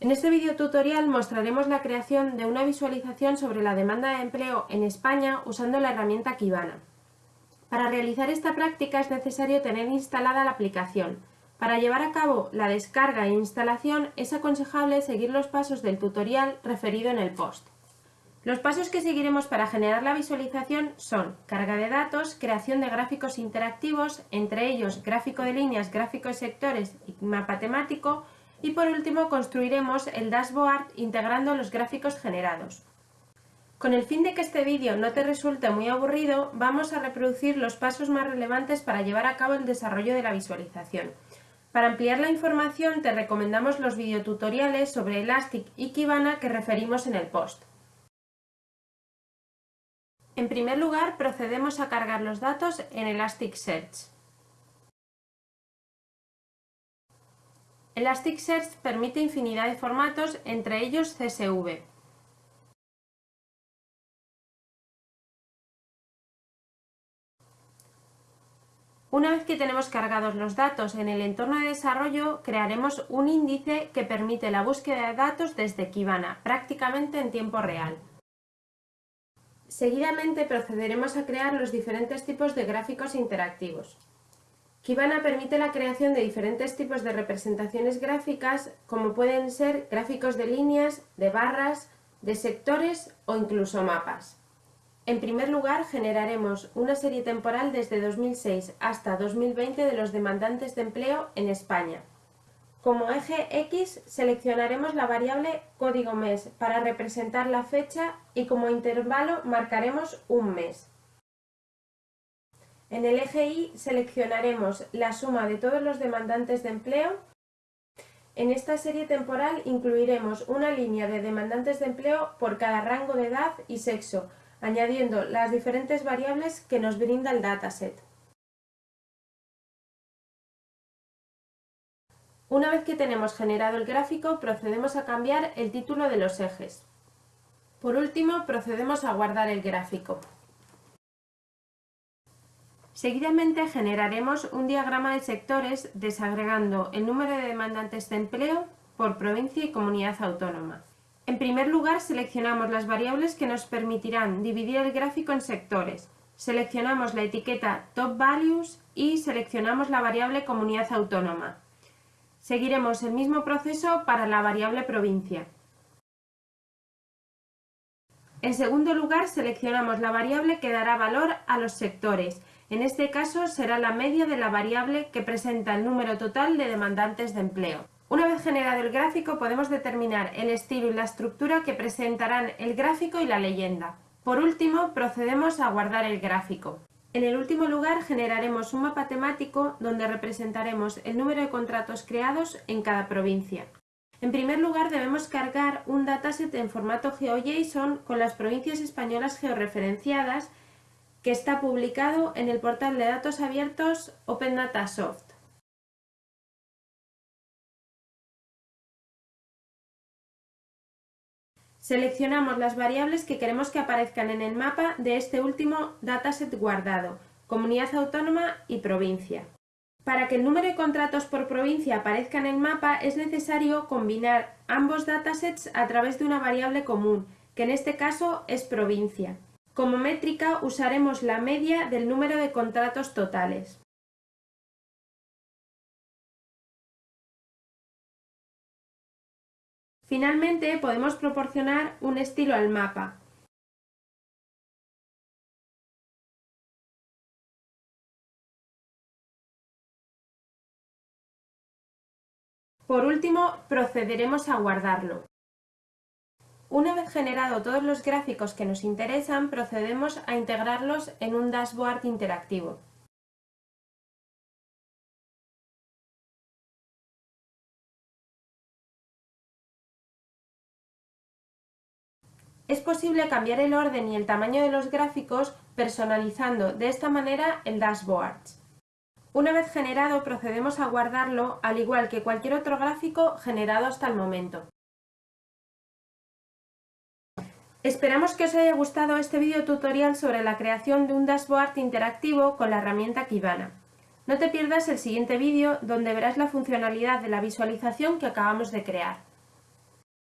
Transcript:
En este video tutorial mostraremos la creación de una visualización sobre la demanda de empleo en España usando la herramienta Kibana. Para realizar esta práctica es necesario tener instalada la aplicación. Para llevar a cabo la descarga e instalación es aconsejable seguir los pasos del tutorial referido en el post. Los pasos que seguiremos para generar la visualización son carga de datos, creación de gráficos interactivos, entre ellos gráfico de líneas, gráfico de sectores y mapa temático, y por último construiremos el dashboard integrando los gráficos generados. Con el fin de que este vídeo no te resulte muy aburrido, vamos a reproducir los pasos más relevantes para llevar a cabo el desarrollo de la visualización. Para ampliar la información te recomendamos los videotutoriales sobre Elastic y Kibana que referimos en el post. En primer lugar, procedemos a cargar los datos en Elasticsearch. Elasticsearch permite infinidad de formatos, entre ellos CSV. Una vez que tenemos cargados los datos en el entorno de desarrollo, crearemos un índice que permite la búsqueda de datos desde Kibana, prácticamente en tiempo real. Seguidamente procederemos a crear los diferentes tipos de gráficos interactivos. Kibana permite la creación de diferentes tipos de representaciones gráficas, como pueden ser gráficos de líneas, de barras, de sectores o incluso mapas. En primer lugar, generaremos una serie temporal desde 2006 hasta 2020 de los demandantes de empleo en España. Como eje X seleccionaremos la variable código mes para representar la fecha y como intervalo marcaremos un mes. En el eje Y seleccionaremos la suma de todos los demandantes de empleo. En esta serie temporal incluiremos una línea de demandantes de empleo por cada rango de edad y sexo, añadiendo las diferentes variables que nos brinda el dataset. Una vez que tenemos generado el gráfico, procedemos a cambiar el título de los ejes. Por último, procedemos a guardar el gráfico. Seguidamente generaremos un diagrama de sectores desagregando el número de demandantes de empleo por provincia y comunidad autónoma. En primer lugar, seleccionamos las variables que nos permitirán dividir el gráfico en sectores. Seleccionamos la etiqueta Top Values y seleccionamos la variable comunidad autónoma. Seguiremos el mismo proceso para la variable provincia. En segundo lugar, seleccionamos la variable que dará valor a los sectores en este caso será la media de la variable que presenta el número total de demandantes de empleo. Una vez generado el gráfico podemos determinar el estilo y la estructura que presentarán el gráfico y la leyenda. Por último, procedemos a guardar el gráfico. En el último lugar generaremos un mapa temático donde representaremos el número de contratos creados en cada provincia. En primer lugar debemos cargar un dataset en formato GeoJSON con las provincias españolas georreferenciadas que está publicado en el portal de datos abiertos Open Data Soft. Seleccionamos las variables que queremos que aparezcan en el mapa de este último dataset guardado, comunidad autónoma y provincia. Para que el número de contratos por provincia aparezca en el mapa es necesario combinar ambos datasets a través de una variable común, que en este caso es provincia. Como métrica usaremos la media del número de contratos totales. Finalmente podemos proporcionar un estilo al mapa. Por último, procederemos a guardarlo. Una vez generado todos los gráficos que nos interesan, procedemos a integrarlos en un dashboard interactivo. Es posible cambiar el orden y el tamaño de los gráficos personalizando de esta manera el dashboard. Una vez generado procedemos a guardarlo al igual que cualquier otro gráfico generado hasta el momento. Esperamos que os haya gustado este video tutorial sobre la creación de un dashboard interactivo con la herramienta Kibana. No te pierdas el siguiente vídeo donde verás la funcionalidad de la visualización que acabamos de crear.